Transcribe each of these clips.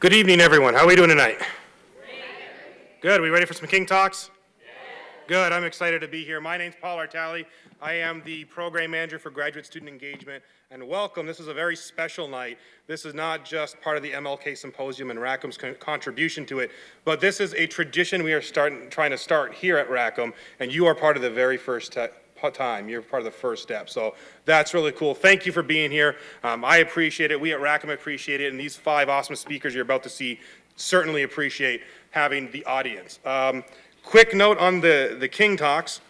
Good evening, everyone. How are we doing tonight? Good. We ready for some King Talks? Good. I'm excited to be here. My name's Paul Artali. I am the Program Manager for Graduate Student Engagement. And welcome. This is a very special night. This is not just part of the MLK Symposium and Rackham's con contribution to it, but this is a tradition we are starting, trying to start here at Rackham, and you are part of the very first time. You're part of the first step. So that's really cool. Thank you for being here. Um, I appreciate it. We at Rackham appreciate it. And these five awesome speakers you're about to see certainly appreciate having the audience. Um, quick note on the, the King Talks.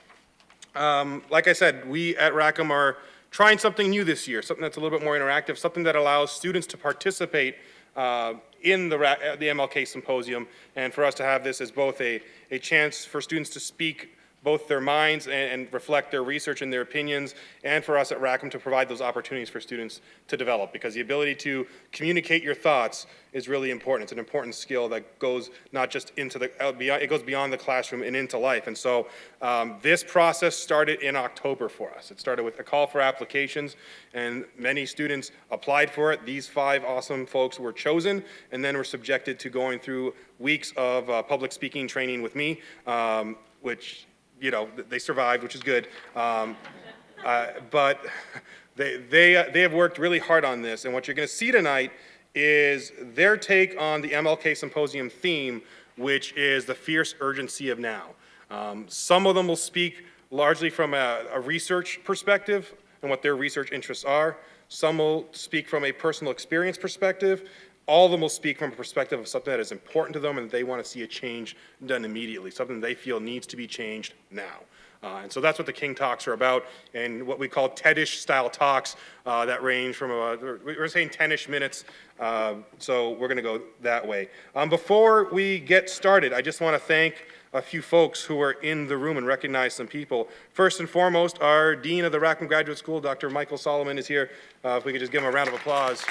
Um, like I said, we at Rackham are trying something new this year, something that's a little bit more interactive, something that allows students to participate uh, in the, the MLK Symposium, and for us to have this as both a, a chance for students to speak both their minds and, and, reflect their research and their opinions, and for us at Rackham to provide those opportunities for students to develop, because the ability to communicate your thoughts is really important. It's an important skill that goes not just into the, uh, beyond, it goes beyond the classroom and into life. And so um, this process started in October for us. It started with a call for applications, and many students applied for it. These five awesome folks were chosen, and then were subjected to going through weeks of uh, public speaking training with me, um, which you know, they survived, which is good. Um, uh, but they, they, uh, they have worked really hard on this, and what you're going to see tonight is their take on the MLK Symposium theme, which is the fierce urgency of now. Um, some of them will speak largely from a, a research perspective and what their research interests are. Some will speak from a personal experience perspective, all of them will speak from a perspective of something that is important to them and they want to see a change done immediately, something they feel needs to be changed now. Uh, and so that's what the King Talks are about, and what we call TEDish style talks uh, that range from, we're saying 10-ish minutes, uh, so we're going to go that way. Um, before we get started, I just want to thank a few folks who are in the room and recognize some people. First and foremost, our Dean of the Rackham Graduate School, Dr. Michael Solomon, is here. Uh, if we could just give him a round of applause.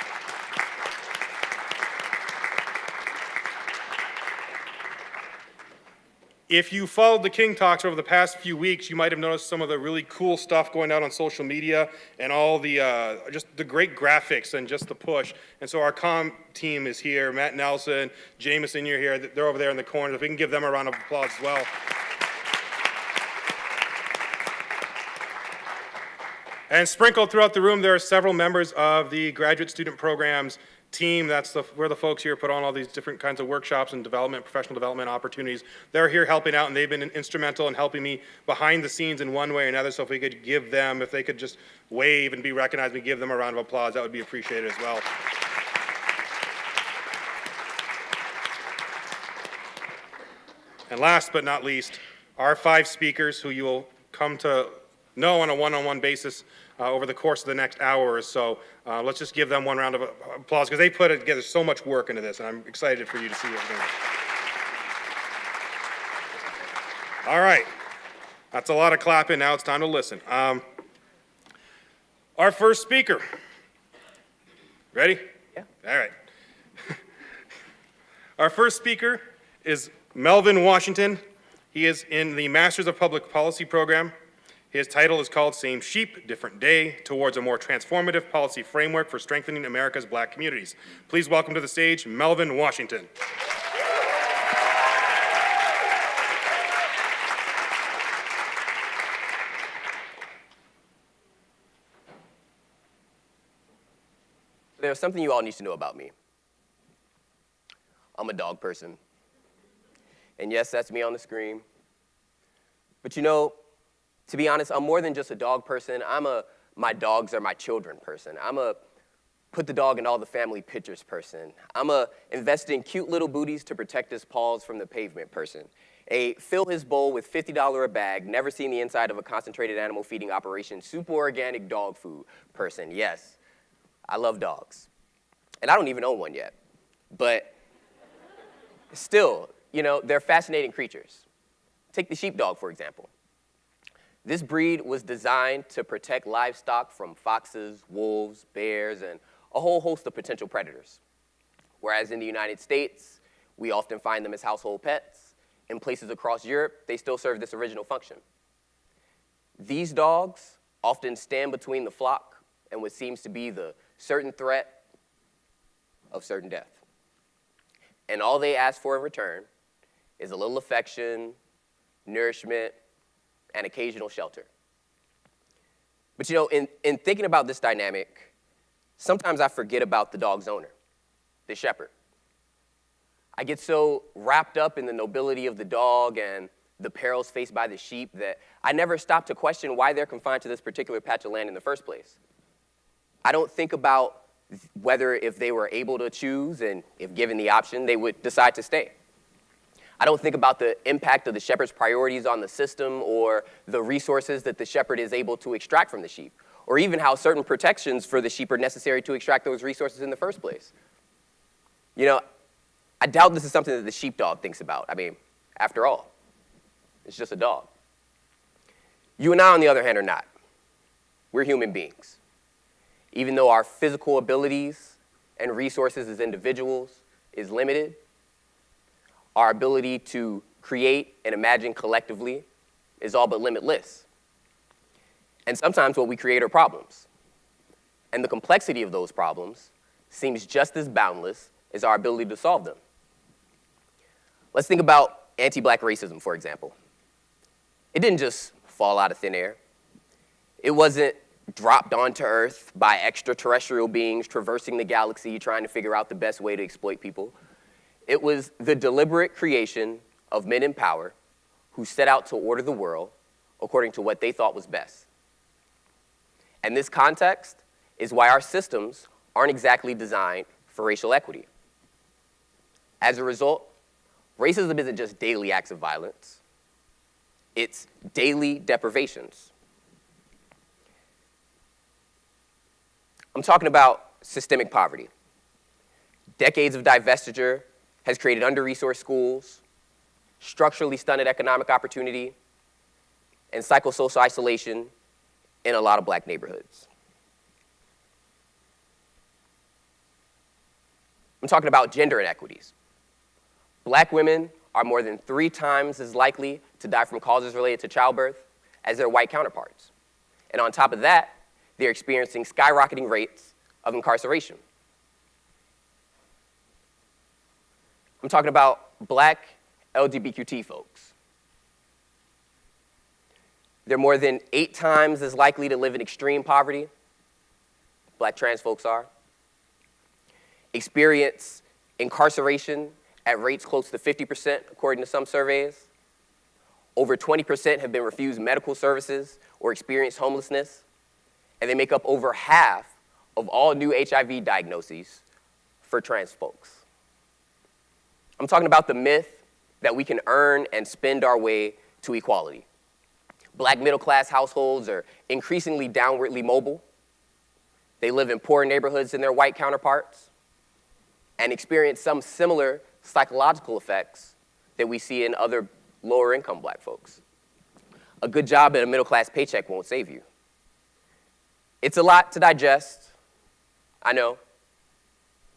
If you followed the King Talks over the past few weeks, you might have noticed some of the really cool stuff going out on social media and all the, uh, just the great graphics and just the push. And so our com team is here, Matt Nelson, Jameson, you're here, they're over there in the corner. If we can give them a round of applause as well. And sprinkled throughout the room, there are several members of the graduate student programs team, that's the, we're the folks here put on all these different kinds of workshops and development, professional development opportunities. They're here helping out and they've been instrumental in helping me behind the scenes in one way or another. So if we could give them, if they could just wave and be recognized, we give them a round of applause, that would be appreciated as well. And last but not least, our five speakers who you will come to know on a one-on-one -on -one basis uh, over the course of the next hour or so. Uh, let's just give them one round of applause because they put together so much work into this, and I'm excited for you to see everything. All right, that's a lot of clapping. Now it's time to listen. Um, our first speaker. Ready? Yeah. All right. our first speaker is Melvin Washington. He is in the Masters of Public Policy program his title is called Same Sheep, Different Day, Towards a More Transformative Policy Framework for Strengthening America's Black Communities. Please welcome to the stage, Melvin Washington. There's something you all need to know about me. I'm a dog person. And yes, that's me on the screen. But you know, to be honest, I'm more than just a dog person. I'm a my dogs are my children person. I'm a put the dog in all the family pictures person. I'm a invest in cute little booties to protect his paws from the pavement person. A fill his bowl with $50 a bag, never seen the inside of a concentrated animal feeding operation, super organic dog food person. Yes, I love dogs. And I don't even own one yet. But still, you know, they're fascinating creatures. Take the sheepdog, for example. This breed was designed to protect livestock from foxes, wolves, bears, and a whole host of potential predators. Whereas in the United States, we often find them as household pets. In places across Europe, they still serve this original function. These dogs often stand between the flock and what seems to be the certain threat of certain death. and all they ask for in return is a little affection, nourishment, and occasional shelter. But you know, in, in thinking about this dynamic, sometimes I forget about the dog's owner, the shepherd. I get so wrapped up in the nobility of the dog and the perils faced by the sheep that I never stop to question why they're confined to this particular patch of land in the first place. I don't think about whether if they were able to choose and if given the option, they would decide to stay. I don't think about the impact of the shepherd's priorities on the system or the resources that the shepherd is able to extract from the sheep, or even how certain protections for the sheep are necessary to extract those resources in the first place. You know, I doubt this is something that the sheepdog thinks about. I mean, after all, it's just a dog. You and I, on the other hand, are not. We're human beings. Even though our physical abilities and resources as individuals is limited, our ability to create and imagine collectively is all but limitless. And sometimes what we create are problems. And the complexity of those problems seems just as boundless as our ability to solve them. Let's think about anti-black racism, for example. It didn't just fall out of thin air. It wasn't dropped onto Earth by extraterrestrial beings traversing the galaxy trying to figure out the best way to exploit people. It was the deliberate creation of men in power who set out to order the world according to what they thought was best. And this context is why our systems aren't exactly designed for racial equity. As a result, racism isn't just daily acts of violence, it's daily deprivations. I'm talking about systemic poverty. Decades of divestiture has created under-resourced schools, structurally stunted economic opportunity, and psychosocial isolation in a lot of black neighborhoods. I'm talking about gender inequities. Black women are more than three times as likely to die from causes related to childbirth as their white counterparts. And on top of that, they're experiencing skyrocketing rates of incarceration. I'm talking about black LGBTQ folks. They're more than eight times as likely to live in extreme poverty, black trans folks are, experience incarceration at rates close to 50%, according to some surveys. Over 20% have been refused medical services or experienced homelessness, and they make up over half of all new HIV diagnoses for trans folks. I'm talking about the myth that we can earn and spend our way to equality. Black middle class households are increasingly downwardly mobile. They live in poorer neighborhoods than their white counterparts and experience some similar psychological effects that we see in other lower income black folks. A good job and a middle class paycheck won't save you. It's a lot to digest, I know.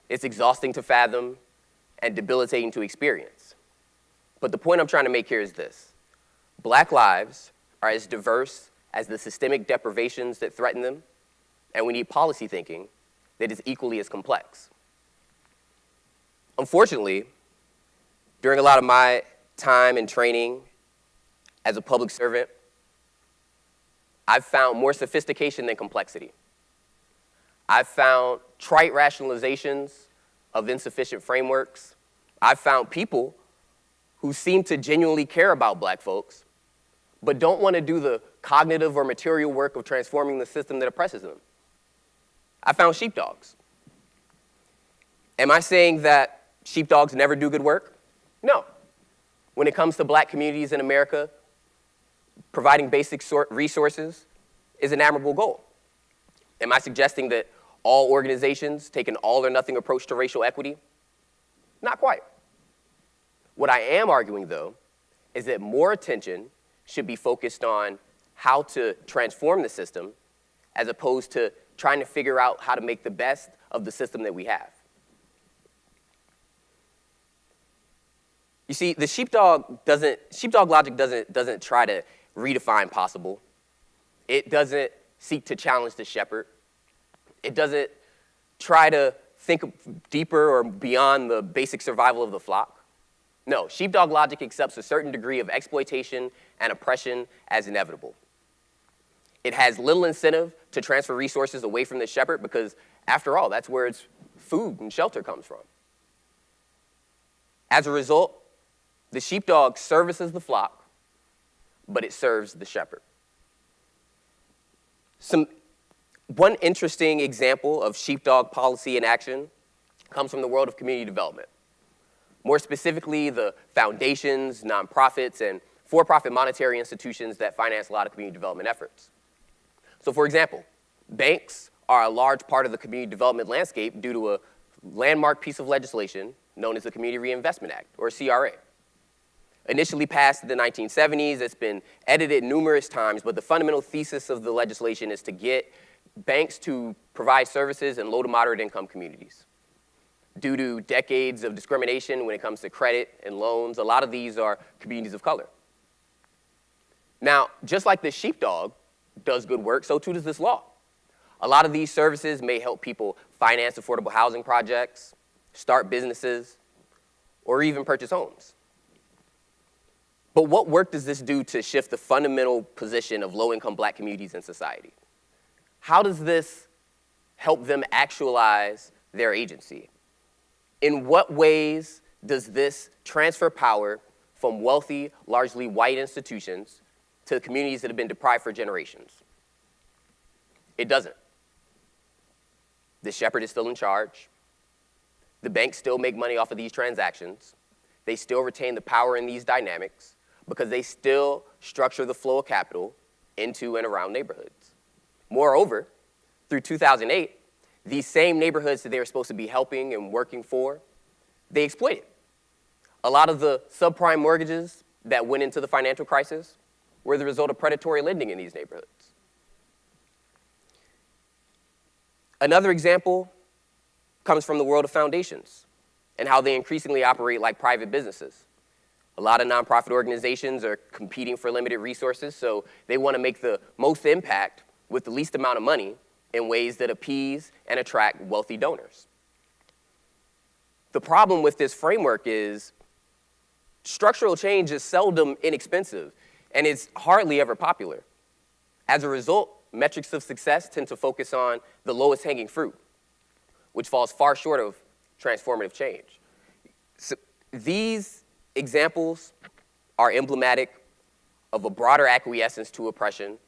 It's exhausting to fathom, and debilitating to experience. But the point I'm trying to make here is this. Black lives are as diverse as the systemic deprivations that threaten them, and we need policy thinking that is equally as complex. Unfortunately, during a lot of my time and training as a public servant, I've found more sophistication than complexity. I've found trite rationalizations of insufficient frameworks. I've found people who seem to genuinely care about black folks, but don't want to do the cognitive or material work of transforming the system that oppresses them. I found sheepdogs. Am I saying that sheepdogs never do good work? No. When it comes to black communities in America, providing basic resources is an admirable goal. Am I suggesting that all organizations take an all or nothing approach to racial equity? Not quite. What I am arguing, though, is that more attention should be focused on how to transform the system as opposed to trying to figure out how to make the best of the system that we have. You see, the sheepdog doesn't, sheepdog logic doesn't, doesn't try to redefine possible. It doesn't seek to challenge the shepherd. It doesn't try to think deeper or beyond the basic survival of the flock? No, sheepdog logic accepts a certain degree of exploitation and oppression as inevitable. It has little incentive to transfer resources away from the shepherd because, after all, that's where its food and shelter comes from. As a result, the sheepdog services the flock, but it serves the shepherd. Some, one interesting example of sheepdog policy in action comes from the world of community development. More specifically, the foundations, nonprofits, and for-profit monetary institutions that finance a lot of community development efforts. So for example, banks are a large part of the community development landscape due to a landmark piece of legislation known as the Community Reinvestment Act, or CRA. Initially passed in the 1970s, it's been edited numerous times, but the fundamental thesis of the legislation is to get banks to provide services in low to moderate income communities. Due to decades of discrimination when it comes to credit and loans, a lot of these are communities of color. Now, just like the sheepdog does good work, so too does this law. A lot of these services may help people finance affordable housing projects, start businesses, or even purchase homes. But what work does this do to shift the fundamental position of low-income black communities in society? How does this help them actualize their agency? In what ways does this transfer power from wealthy, largely white institutions to communities that have been deprived for generations? It doesn't. The shepherd is still in charge. The banks still make money off of these transactions. They still retain the power in these dynamics because they still structure the flow of capital into and around neighborhoods. Moreover, through 2008, these same neighborhoods that they were supposed to be helping and working for, they exploited. A lot of the subprime mortgages that went into the financial crisis were the result of predatory lending in these neighborhoods. Another example comes from the world of foundations and how they increasingly operate like private businesses. A lot of nonprofit organizations are competing for limited resources, so they want to make the most impact with the least amount of money in ways that appease and attract wealthy donors. The problem with this framework is structural change is seldom inexpensive and it's hardly ever popular. As a result, metrics of success tend to focus on the lowest hanging fruit, which falls far short of transformative change. So these examples are emblematic of a broader acquiescence to oppression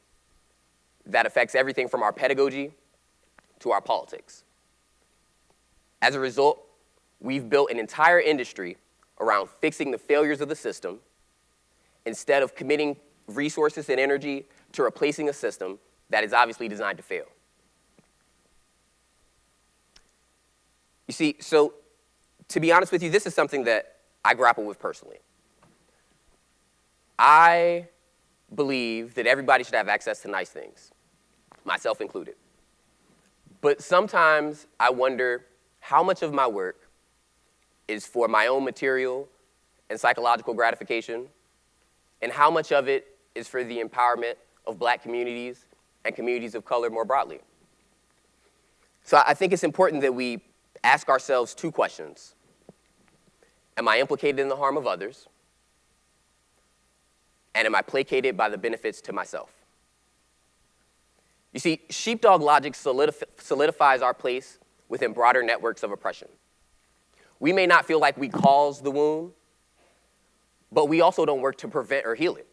that affects everything from our pedagogy to our politics. As a result, we've built an entire industry around fixing the failures of the system instead of committing resources and energy to replacing a system that is obviously designed to fail. You see, so to be honest with you, this is something that I grapple with personally. I believe that everybody should have access to nice things myself included. But sometimes I wonder how much of my work is for my own material and psychological gratification, and how much of it is for the empowerment of black communities and communities of color more broadly. So I think it's important that we ask ourselves two questions. Am I implicated in the harm of others? And am I placated by the benefits to myself? You see, sheepdog logic solidif solidifies our place within broader networks of oppression. We may not feel like we caused the wound, but we also don't work to prevent or heal it.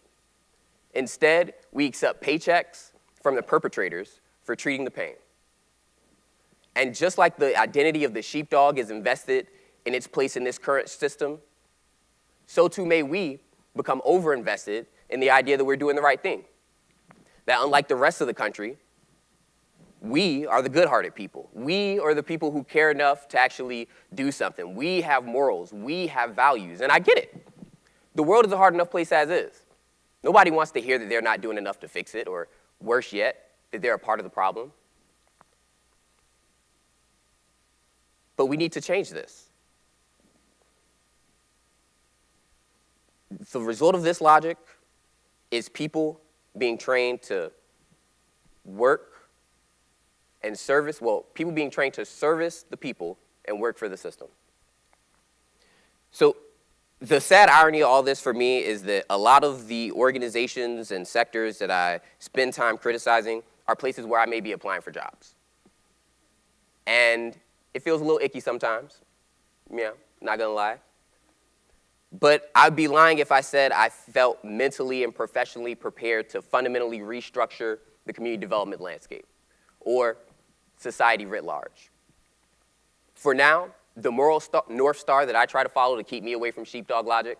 Instead, we accept paychecks from the perpetrators for treating the pain. And just like the identity of the sheepdog is invested in its place in this current system, so too may we become overinvested in the idea that we're doing the right thing. That unlike the rest of the country, we are the good-hearted people. We are the people who care enough to actually do something. We have morals. We have values. And I get it. The world is a hard enough place as is. Nobody wants to hear that they're not doing enough to fix it, or worse yet, that they're a part of the problem. But we need to change this. The result of this logic is people being trained to work and service, well, people being trained to service the people and work for the system. So the sad irony of all this for me is that a lot of the organizations and sectors that I spend time criticizing are places where I may be applying for jobs. And it feels a little icky sometimes, yeah, not gonna lie. But I'd be lying if I said I felt mentally and professionally prepared to fundamentally restructure the community development landscape or society writ large. For now, the moral North Star that I try to follow to keep me away from sheepdog logic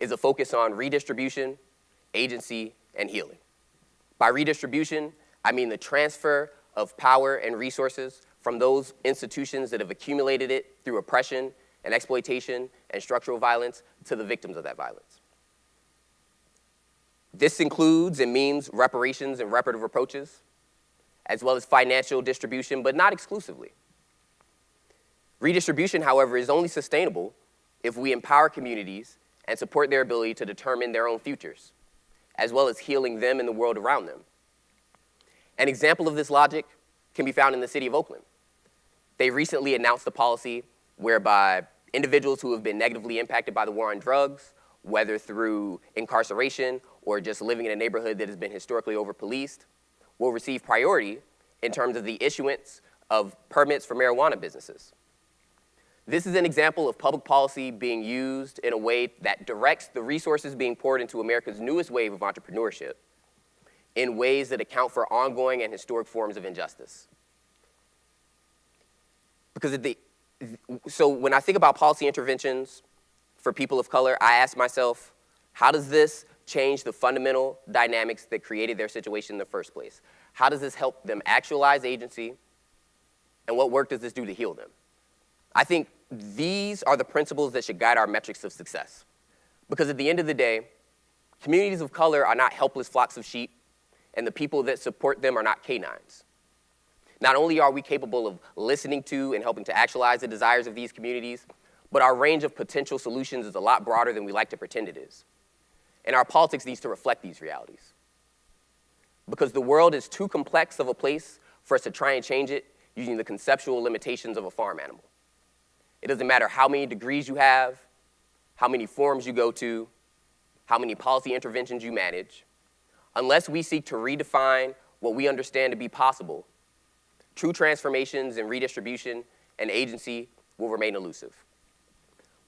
is a focus on redistribution, agency, and healing. By redistribution, I mean the transfer of power and resources from those institutions that have accumulated it through oppression and exploitation and structural violence to the victims of that violence. This includes and means reparations and reparative approaches, as well as financial distribution, but not exclusively. Redistribution, however, is only sustainable if we empower communities and support their ability to determine their own futures, as well as healing them and the world around them. An example of this logic can be found in the city of Oakland. They recently announced a policy whereby individuals who have been negatively impacted by the war on drugs, whether through incarceration or just living in a neighborhood that has been historically over-policed, will receive priority in terms of the issuance of permits for marijuana businesses. This is an example of public policy being used in a way that directs the resources being poured into America's newest wave of entrepreneurship in ways that account for ongoing and historic forms of injustice. Because of the, so when I think about policy interventions for people of color, I ask myself, how does this change the fundamental dynamics that created their situation in the first place? How does this help them actualize agency? And what work does this do to heal them? I think these are the principles that should guide our metrics of success. Because at the end of the day, communities of color are not helpless flocks of sheep, and the people that support them are not canines. Not only are we capable of listening to and helping to actualize the desires of these communities, but our range of potential solutions is a lot broader than we like to pretend it is. And our politics needs to reflect these realities. Because the world is too complex of a place for us to try and change it using the conceptual limitations of a farm animal. It doesn't matter how many degrees you have, how many forums you go to, how many policy interventions you manage. Unless we seek to redefine what we understand to be possible, true transformations in redistribution and agency will remain elusive.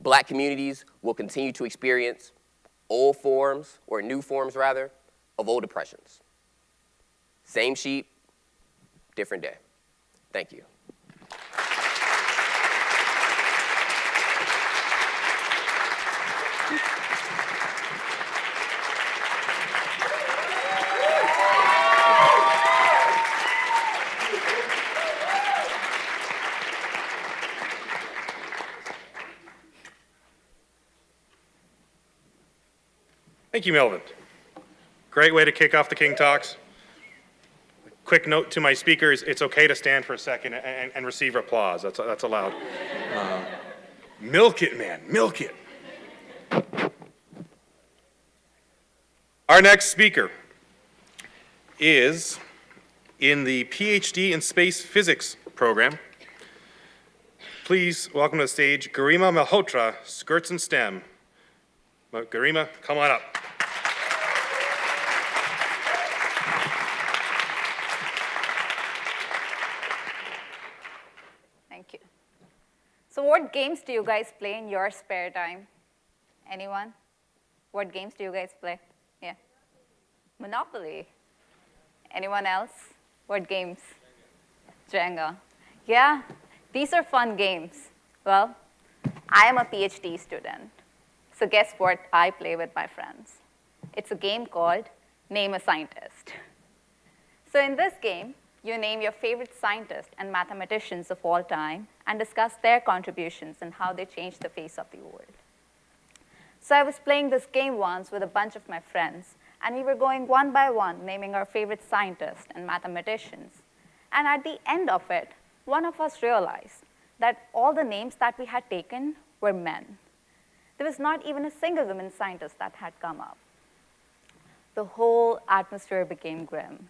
Black communities will continue to experience old forms, or new forms rather, of old oppressions. Same sheep, different day. Thank you. Thank you, Melvin. Great way to kick off the King Talks. Quick note to my speakers, it's okay to stand for a second and, and receive applause. That's, that's allowed. Uh, milk it, man, milk it. Our next speaker is in the PhD in Space Physics program. Please welcome to the stage Garima Malhotra, Skirts and STEM. Garima, come on up. Thank you. So what games do you guys play in your spare time? Anyone? What games do you guys play? Yeah. Monopoly. Anyone else? What games? Jenga. Yeah, these are fun games. Well, I am a PhD student. So guess what I play with my friends? It's a game called Name a Scientist. So in this game, you name your favorite scientists and mathematicians of all time and discuss their contributions and how they changed the face of the world. So I was playing this game once with a bunch of my friends, and we were going one by one, naming our favorite scientists and mathematicians. And at the end of it, one of us realized that all the names that we had taken were men. There was not even a single woman scientist that had come up. The whole atmosphere became grim.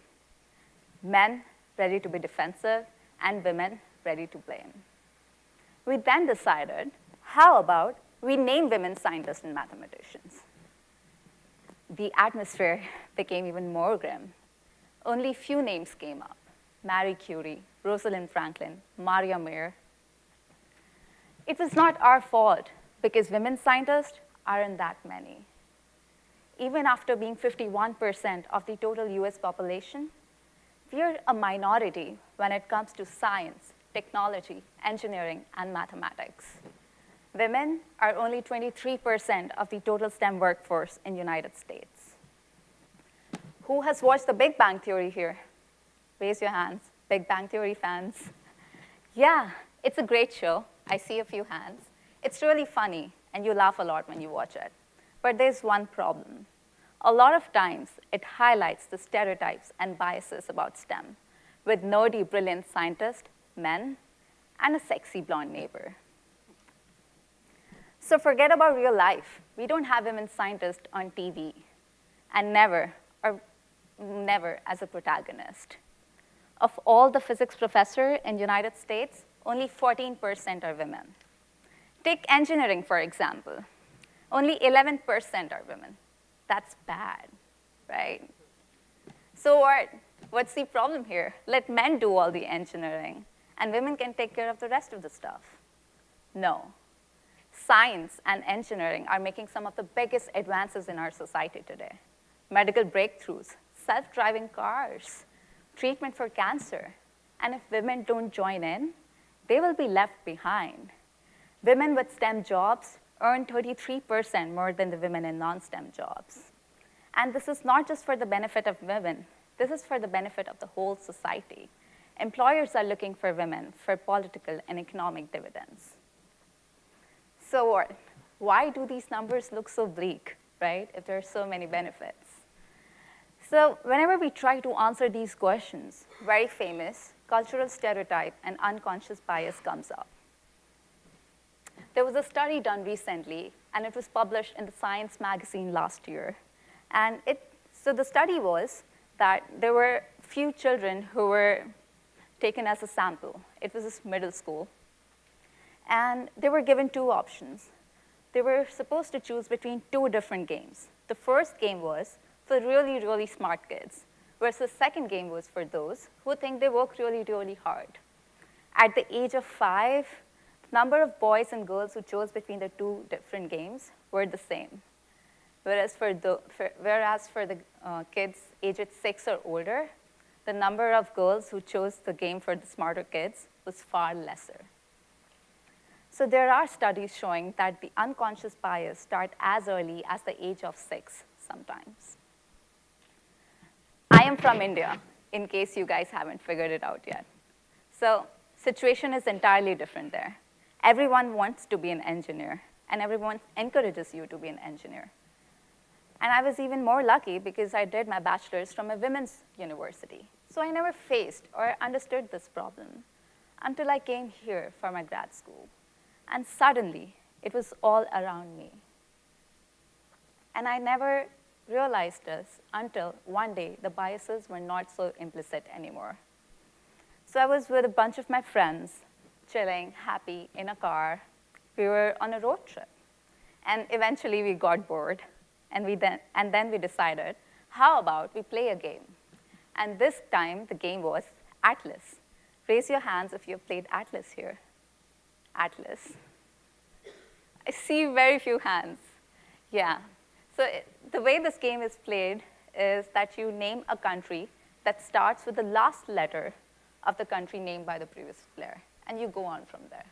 Men ready to be defensive, and women ready to blame. we then decided, how about we name women scientists and mathematicians? The atmosphere became even more grim. Only few names came up. Marie Curie, Rosalind Franklin, Maria Mayer. It was not our fault because women scientists aren't that many. Even after being 51% of the total US population, we're a minority when it comes to science, technology, engineering, and mathematics. Women are only 23% of the total STEM workforce in United States. Who has watched The Big Bang Theory here? Raise your hands, Big Bang Theory fans. Yeah, it's a great show. I see a few hands. It's really funny, and you laugh a lot when you watch it. But there's one problem. A lot of times, it highlights the stereotypes and biases about STEM, with nerdy, brilliant scientists, men, and a sexy blonde neighbor. So forget about real life. We don't have women scientists on TV, and never, or never as a protagonist. Of all the physics professors in United States, only 14% are women. Take engineering, for example. Only 11% are women. That's bad, right? So what? What's the problem here? Let men do all the engineering, and women can take care of the rest of the stuff. No. Science and engineering are making some of the biggest advances in our society today. Medical breakthroughs, self-driving cars, treatment for cancer. And if women don't join in, they will be left behind. Women with STEM jobs earn 33% more than the women in non-STEM jobs. And this is not just for the benefit of women. This is for the benefit of the whole society. Employers are looking for women for political and economic dividends. So? Why do these numbers look so bleak, right, if there are so many benefits? So whenever we try to answer these questions, very famous cultural stereotype and unconscious bias comes up. There was a study done recently, and it was published in the Science magazine last year. And it, so the study was that there were few children who were taken as a sample. It was this middle school. And they were given two options. They were supposed to choose between two different games. The first game was for really, really smart kids, whereas the second game was for those who think they work really, really hard. At the age of five, number of boys and girls who chose between the two different games were the same. Whereas for the, for, whereas for the uh, kids aged six or older, the number of girls who chose the game for the smarter kids was far lesser. So there are studies showing that the unconscious bias start as early as the age of six sometimes. I am from India, in case you guys haven't figured it out yet. So situation is entirely different there. Everyone wants to be an engineer, and everyone encourages you to be an engineer. And I was even more lucky because I did my bachelor's from a women's university. So I never faced or understood this problem until I came here for my grad school. And suddenly, it was all around me. And I never realized this until one day the biases were not so implicit anymore. So I was with a bunch of my friends chilling, happy, in a car. We were on a road trip. And eventually we got bored, and, we then, and then we decided, how about we play a game? And this time, the game was Atlas. Raise your hands if you've played Atlas here. Atlas. I see very few hands. Yeah. So it, the way this game is played is that you name a country that starts with the last letter of the country named by the previous player and you go on from there.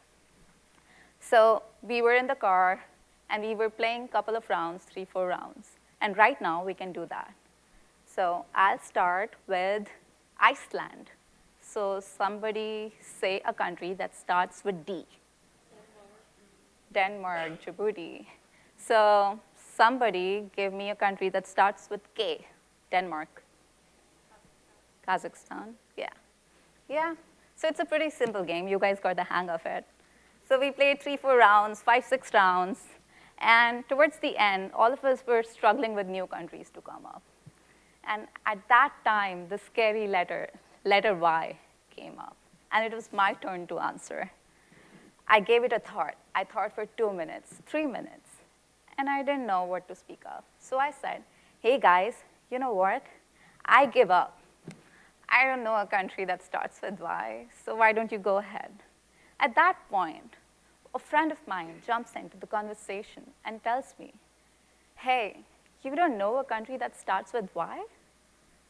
So we were in the car, and we were playing a couple of rounds, three, four rounds. And right now, we can do that. So I'll start with Iceland. So somebody say a country that starts with D. Denmark, Djibouti. So somebody give me a country that starts with K. Denmark. Kazakhstan, yeah. Yeah, so it's a pretty simple game. You guys got the hang of it. So we played three, four rounds, five, six rounds. And towards the end, all of us were struggling with new countries to come up. And at that time, the scary letter, letter Y, came up. And it was my turn to answer. I gave it a thought. I thought for two minutes, three minutes, and I didn't know what to speak of. So I said, hey guys, you know what? I give up. I don't know a country that starts with Y, so why don't you go ahead? At that point, a friend of mine jumps into the conversation and tells me, hey, you don't know a country that starts with Y?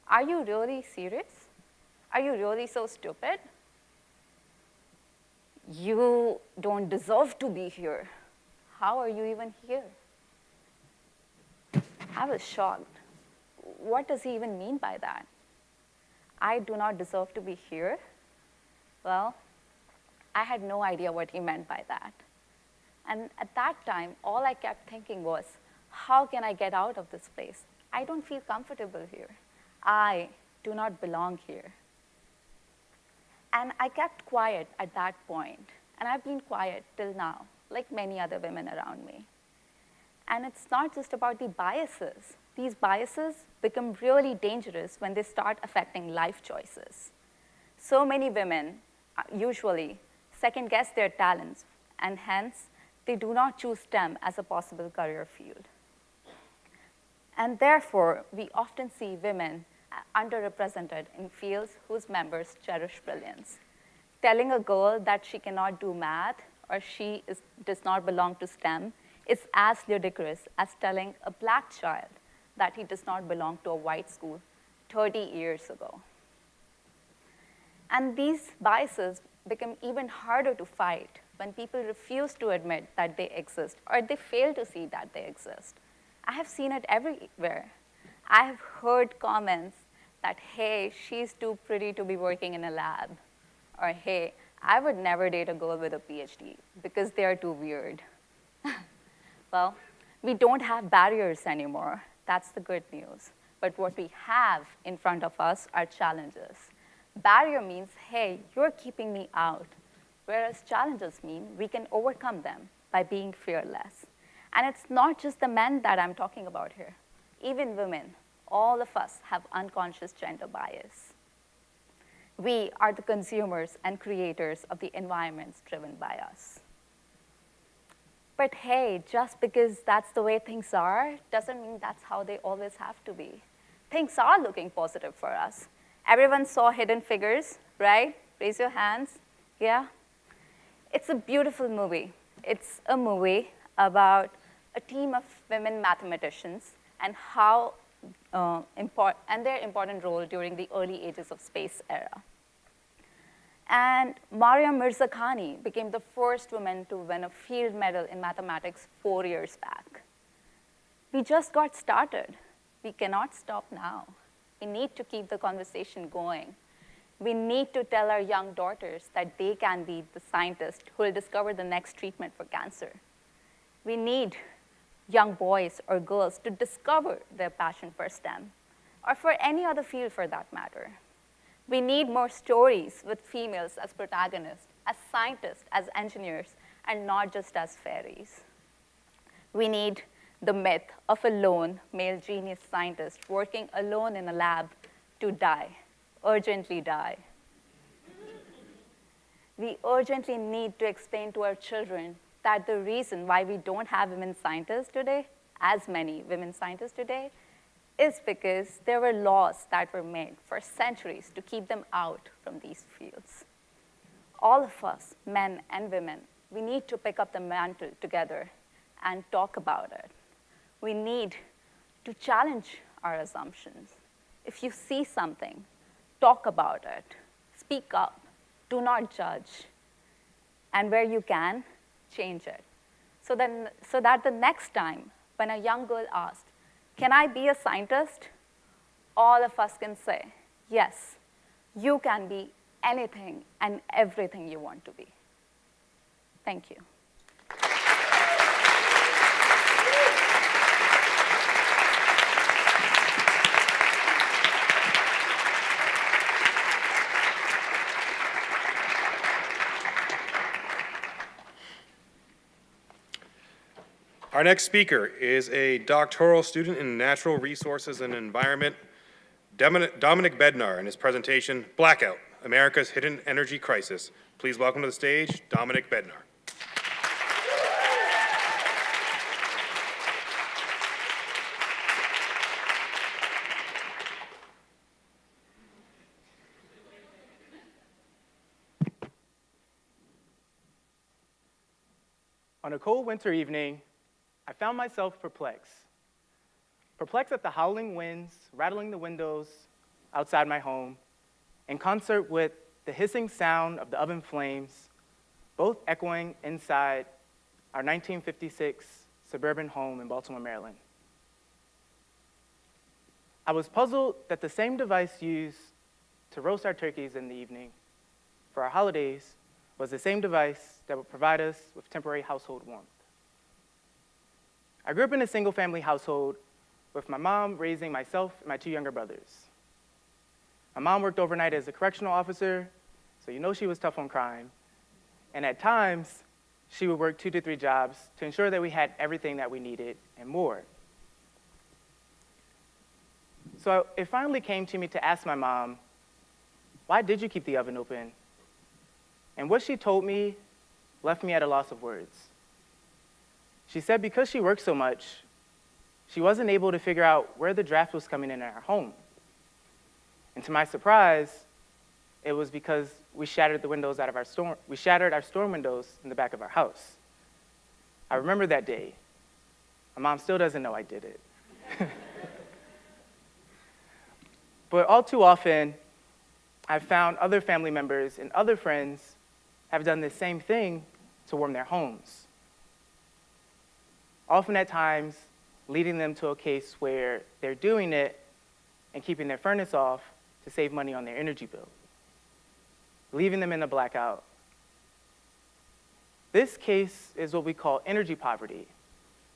Are you really serious? Are you really so stupid? You don't deserve to be here. How are you even here? I was shocked. What does he even mean by that? I do not deserve to be here? Well, I had no idea what he meant by that. And at that time, all I kept thinking was, how can I get out of this place? I don't feel comfortable here. I do not belong here. And I kept quiet at that point, and I've been quiet till now, like many other women around me. And it's not just about the biases. These biases become really dangerous when they start affecting life choices. So many women uh, usually second guess their talents, and hence, they do not choose STEM as a possible career field. And therefore, we often see women underrepresented in fields whose members cherish brilliance. Telling a girl that she cannot do math or she is, does not belong to STEM is as ludicrous as telling a black child that he does not belong to a white school 30 years ago. And these biases become even harder to fight when people refuse to admit that they exist or they fail to see that they exist. I have seen it everywhere. I have heard comments that, hey, she's too pretty to be working in a lab. Or, hey, I would never date a girl with a PhD because they're too weird. well, we don't have barriers anymore. That's the good news. But what we have in front of us are challenges. Barrier means, hey, you're keeping me out. Whereas challenges mean we can overcome them by being fearless. And it's not just the men that I'm talking about here. Even women, all of us have unconscious gender bias. We are the consumers and creators of the environments driven by us. But hey, just because that's the way things are doesn't mean that's how they always have to be. Things are looking positive for us. Everyone saw Hidden Figures, right? Raise your hands. Yeah? It's a beautiful movie. It's a movie about a team of women mathematicians and how uh, import, and their important role during the early ages of space era. And Maryam Mirzakhani became the first woman to win a field medal in mathematics four years back. We just got started. We cannot stop now. We need to keep the conversation going. We need to tell our young daughters that they can be the scientists who will discover the next treatment for cancer. We need young boys or girls to discover their passion for STEM, or for any other field for that matter. We need more stories with females as protagonists, as scientists, as engineers, and not just as fairies. We need the myth of a lone male genius scientist working alone in a lab to die, urgently die. We urgently need to explain to our children that the reason why we don't have women scientists today, as many women scientists today, is because there were laws that were made for centuries to keep them out from these fields. All of us, men and women, we need to pick up the mantle together and talk about it. We need to challenge our assumptions. If you see something, talk about it, speak up, do not judge. And where you can, change it. So, then, so that the next time when a young girl asks, can I be a scientist? All of us can say, yes, you can be anything and everything you want to be. Thank you. Our next speaker is a doctoral student in natural resources and environment, Dominic Bednar, in his presentation, Blackout, America's Hidden Energy Crisis. Please welcome to the stage, Dominic Bednar. On a cold winter evening, I found myself perplexed. Perplexed at the howling winds rattling the windows outside my home, in concert with the hissing sound of the oven flames, both echoing inside our 1956 suburban home in Baltimore, Maryland. I was puzzled that the same device used to roast our turkeys in the evening for our holidays was the same device that would provide us with temporary household warmth. I grew up in a single family household with my mom raising myself and my two younger brothers. My mom worked overnight as a correctional officer, so you know she was tough on crime. And at times, she would work two to three jobs to ensure that we had everything that we needed and more. So it finally came to me to ask my mom, why did you keep the oven open? And what she told me left me at a loss of words. She said because she worked so much, she wasn't able to figure out where the draft was coming in at her home. And to my surprise, it was because we shattered the windows out of our storm, we shattered our storm windows in the back of our house. I remember that day. My mom still doesn't know I did it. but all too often, I've found other family members and other friends have done the same thing to warm their homes. Often at times, leading them to a case where they're doing it and keeping their furnace off to save money on their energy bill, leaving them in a blackout. This case is what we call energy poverty,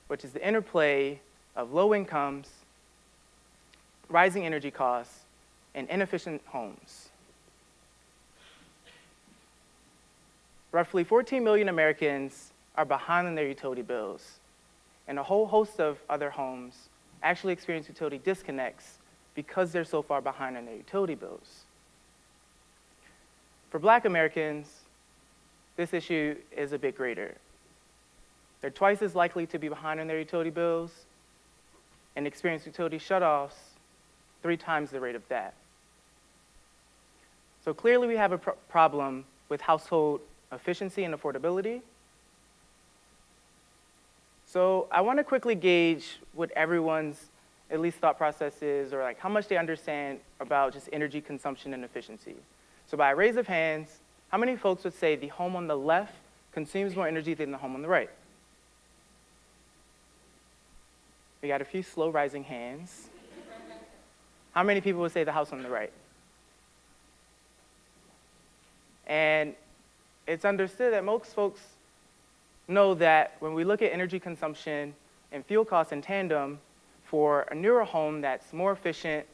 which is the interplay of low incomes, rising energy costs, and inefficient homes. Roughly 14 million Americans are behind on their utility bills, and a whole host of other homes actually experience utility disconnects because they're so far behind on their utility bills. For black Americans, this issue is a bit greater. They're twice as likely to be behind on their utility bills and experience utility shutoffs three times the rate of that. So clearly we have a problem with household efficiency and affordability. So I want to quickly gauge what everyone's at least thought processes or like how much they understand about just energy consumption and efficiency. So by a raise of hands, how many folks would say the home on the left consumes more energy than the home on the right? We got a few slow rising hands. How many people would say the house on the right? And it's understood that most folks know that when we look at energy consumption and fuel costs in tandem, for a newer home that's more efficient,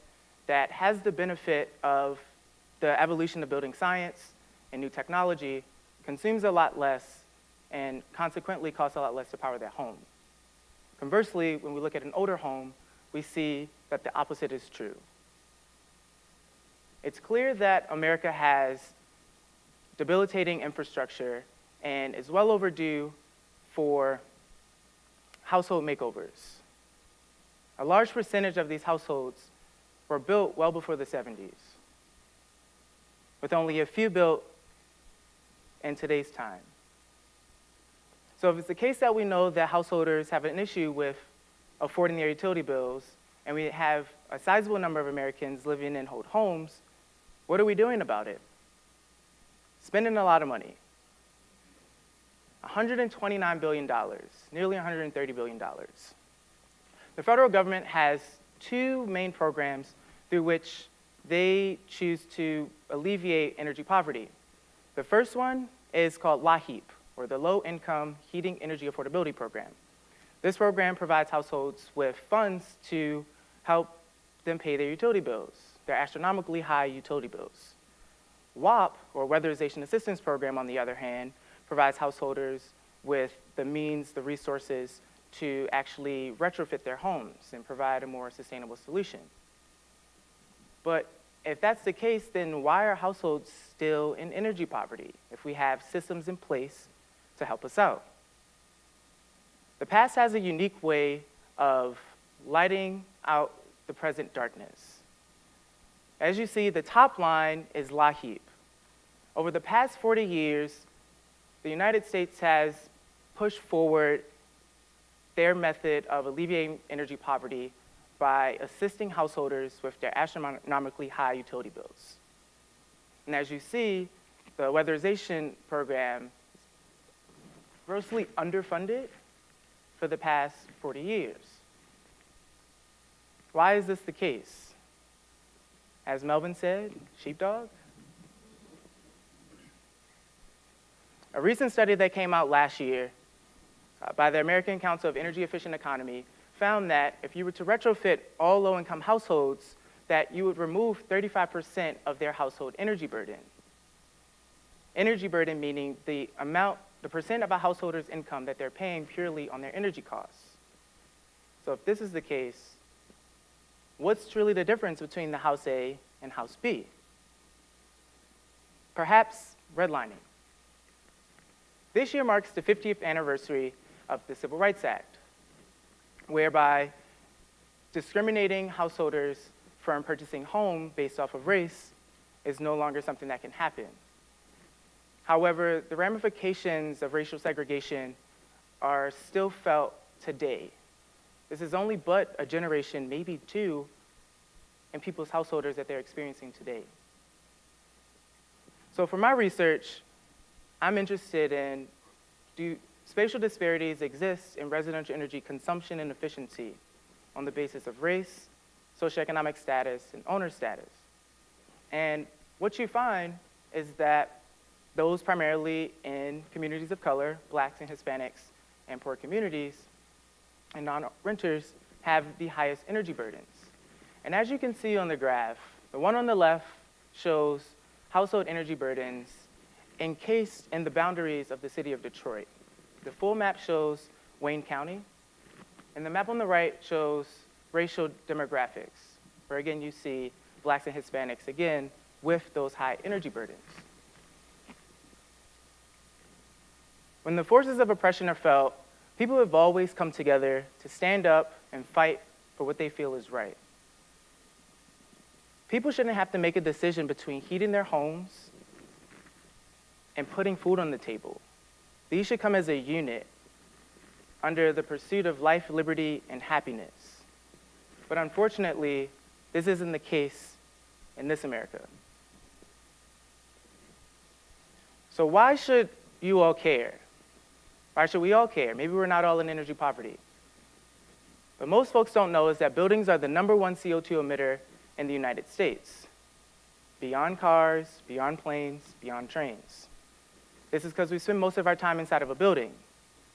that has the benefit of the evolution of building science and new technology, consumes a lot less, and consequently costs a lot less to power that home. Conversely, when we look at an older home, we see that the opposite is true. It's clear that America has debilitating infrastructure and is well overdue for household makeovers. A large percentage of these households were built well before the 70s, with only a few built in today's time. So if it's the case that we know that householders have an issue with affording their utility bills, and we have a sizable number of Americans living in old homes, what are we doing about it? Spending a lot of money. $129 billion, nearly $130 billion. The federal government has two main programs through which they choose to alleviate energy poverty. The first one is called LIHEAP, or the Low Income Heating Energy Affordability Program. This program provides households with funds to help them pay their utility bills, their astronomically high utility bills. WAP, or Weatherization Assistance Program, on the other hand, provides householders with the means, the resources to actually retrofit their homes and provide a more sustainable solution. But if that's the case, then why are households still in energy poverty if we have systems in place to help us out? The past has a unique way of lighting out the present darkness. As you see, the top line is LIHEAP. Over the past 40 years, the United States has pushed forward their method of alleviating energy poverty by assisting householders with their astronomically high utility bills. And as you see, the weatherization program is grossly underfunded for the past 40 years. Why is this the case? As Melvin said, sheepdog? A recent study that came out last year uh, by the American Council of Energy Efficient Economy found that if you were to retrofit all low-income households, that you would remove 35% of their household energy burden. Energy burden meaning the amount, the percent of a householder's income that they're paying purely on their energy costs. So if this is the case, what's truly the difference between the House A and House B? Perhaps redlining. This year marks the 50th anniversary of the Civil Rights Act, whereby discriminating householders from purchasing home based off of race is no longer something that can happen. However, the ramifications of racial segregation are still felt today. This is only but a generation, maybe two, in people's householders that they're experiencing today. So for my research, I'm interested in do spatial disparities exist in residential energy consumption and efficiency on the basis of race, socioeconomic status, and owner status. And what you find is that those primarily in communities of color, blacks and Hispanics, and poor communities, and non-renters have the highest energy burdens. And as you can see on the graph, the one on the left shows household energy burdens encased in the boundaries of the city of Detroit. The full map shows Wayne County, and the map on the right shows racial demographics, where again you see blacks and Hispanics, again, with those high energy burdens. When the forces of oppression are felt, people have always come together to stand up and fight for what they feel is right. People shouldn't have to make a decision between heating their homes and putting food on the table. These should come as a unit under the pursuit of life, liberty, and happiness. But unfortunately, this isn't the case in this America. So why should you all care? Why should we all care? Maybe we're not all in energy poverty. But most folks don't know is that buildings are the number one CO2 emitter in the United States, beyond cars, beyond planes, beyond trains. This is because we spend most of our time inside of a building,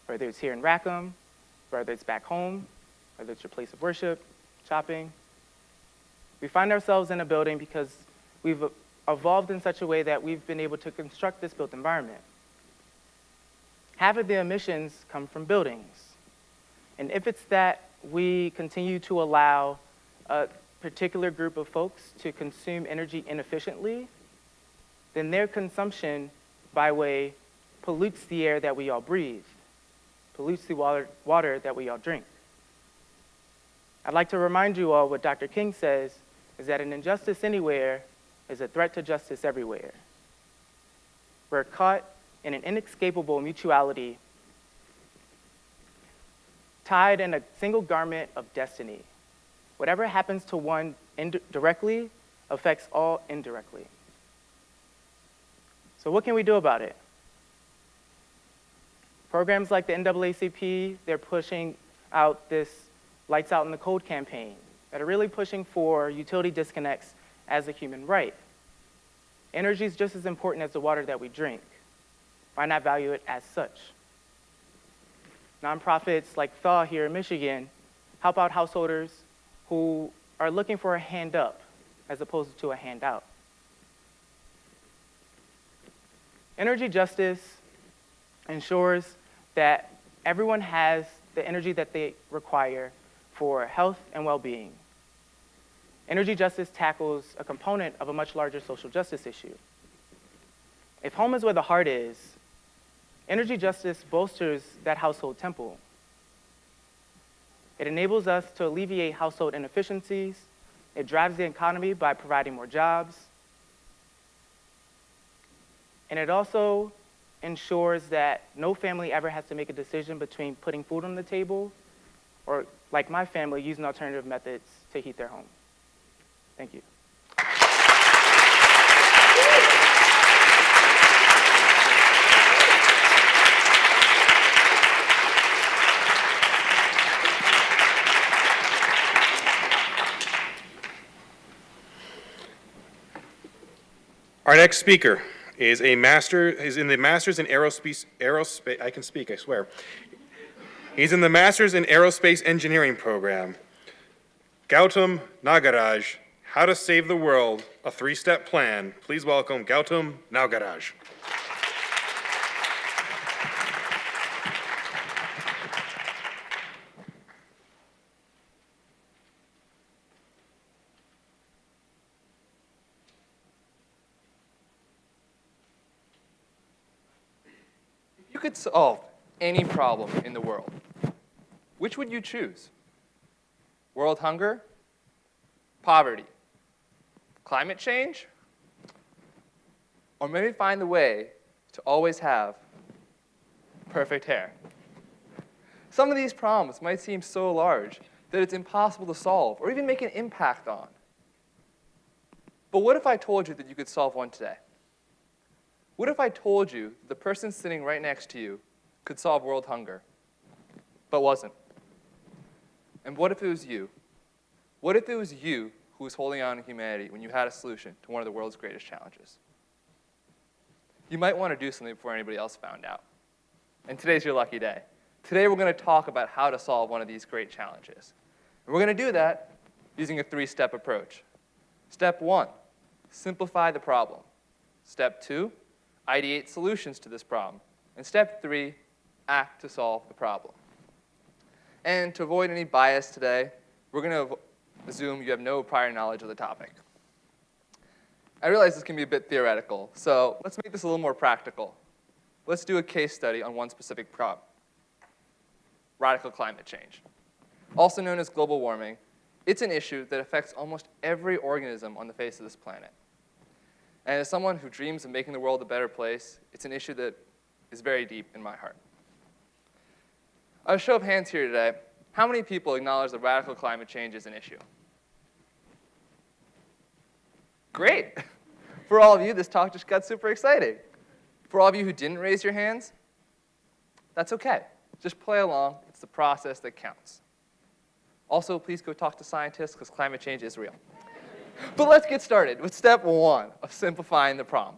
whether it's here in Rackham, whether it's back home, whether it's your place of worship, shopping. We find ourselves in a building because we've evolved in such a way that we've been able to construct this built environment. Half of the emissions come from buildings. And if it's that we continue to allow a particular group of folks to consume energy inefficiently, then their consumption by way pollutes the air that we all breathe, pollutes the water, water that we all drink. I'd like to remind you all what Dr. King says is that an injustice anywhere is a threat to justice everywhere. We're caught in an inescapable mutuality tied in a single garment of destiny. Whatever happens to one directly affects all indirectly. So what can we do about it? Programs like the NAACP, they're pushing out this Lights Out in the Cold campaign that are really pushing for utility disconnects as a human right. Energy is just as important as the water that we drink. Why not value it as such? Nonprofits like Thaw here in Michigan help out householders who are looking for a hand up as opposed to a handout. Energy justice ensures that everyone has the energy that they require for health and well-being. Energy justice tackles a component of a much larger social justice issue. If home is where the heart is, energy justice bolsters that household temple. It enables us to alleviate household inefficiencies. It drives the economy by providing more jobs. And it also ensures that no family ever has to make a decision between putting food on the table or, like my family, using alternative methods to heat their home. Thank you. Our next speaker is a master, is in the Masters in Aerospace, Aerospace, I can speak, I swear. He's in the Masters in Aerospace Engineering program. Gautam Nagaraj, How to Save the World, a three-step plan. Please welcome Gautam Nagaraj. Could solve any problem in the world, which would you choose? World hunger? Poverty? Climate change? Or maybe find the way to always have perfect hair? Some of these problems might seem so large that it's impossible to solve or even make an impact on. But what if I told you that you could solve one today? What if I told you the person sitting right next to you could solve world hunger, but wasn't? And what if it was you? What if it was you who was holding on to humanity when you had a solution to one of the world's greatest challenges? You might want to do something before anybody else found out. And today's your lucky day. Today we're going to talk about how to solve one of these great challenges. And we're going to do that using a three-step approach. Step one, simplify the problem. Step two, ideate solutions to this problem. And step three, act to solve the problem. And to avoid any bias today, we're going to assume you have no prior knowledge of the topic. I realize this can be a bit theoretical, so let's make this a little more practical. Let's do a case study on one specific problem, radical climate change. Also known as global warming, it's an issue that affects almost every organism on the face of this planet. And as someone who dreams of making the world a better place, it's an issue that is very deep in my heart. A show of hands here today, how many people acknowledge that radical climate change is an issue? Great. For all of you, this talk just got super exciting. For all of you who didn't raise your hands, that's okay. Just play along. It's the process that counts. Also, please go talk to scientists because climate change is real. But let's get started with step one of simplifying the problem.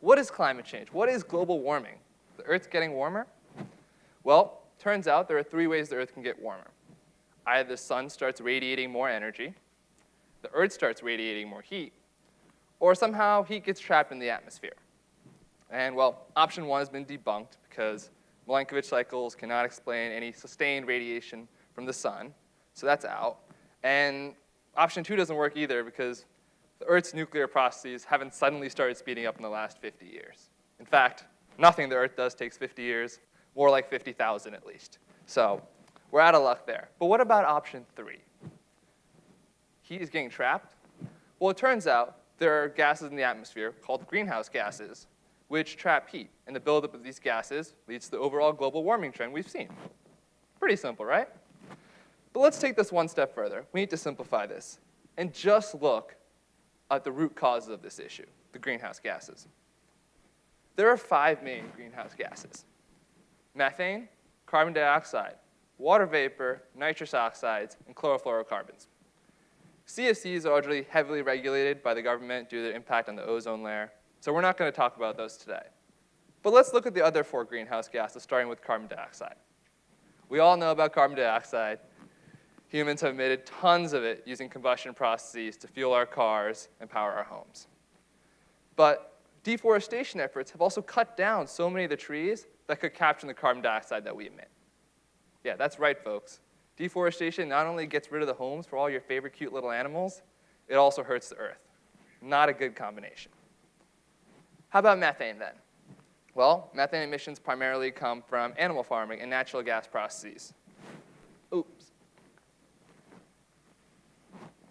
What is climate change? What is global warming? The Earth's getting warmer? Well, turns out there are three ways the Earth can get warmer. Either the sun starts radiating more energy, the Earth starts radiating more heat, or somehow heat gets trapped in the atmosphere. And well, option one has been debunked because Milankovitch cycles cannot explain any sustained radiation from the sun, so that's out. And option two doesn't work either because the Earth's nuclear processes haven't suddenly started speeding up in the last 50 years. In fact, nothing the Earth does takes 50 years, more like 50,000 at least. So we're out of luck there. But what about option three? Heat is getting trapped? Well, it turns out there are gases in the atmosphere called greenhouse gases, which trap heat. And the buildup of these gases leads to the overall global warming trend we've seen. Pretty simple, right? But let's take this one step further. We need to simplify this and just look at the root causes of this issue, the greenhouse gases. There are five main greenhouse gases. Methane, carbon dioxide, water vapor, nitrous oxides, and chlorofluorocarbons. CFCs are already heavily regulated by the government due to their impact on the ozone layer, so we're not going to talk about those today. But let's look at the other four greenhouse gases, starting with carbon dioxide. We all know about carbon dioxide. Humans have emitted tons of it using combustion processes to fuel our cars and power our homes. But deforestation efforts have also cut down so many of the trees that could capture the carbon dioxide that we emit. Yeah, that's right, folks. Deforestation not only gets rid of the homes for all your favorite cute little animals, it also hurts the earth. Not a good combination. How about methane then? Well, methane emissions primarily come from animal farming and natural gas processes.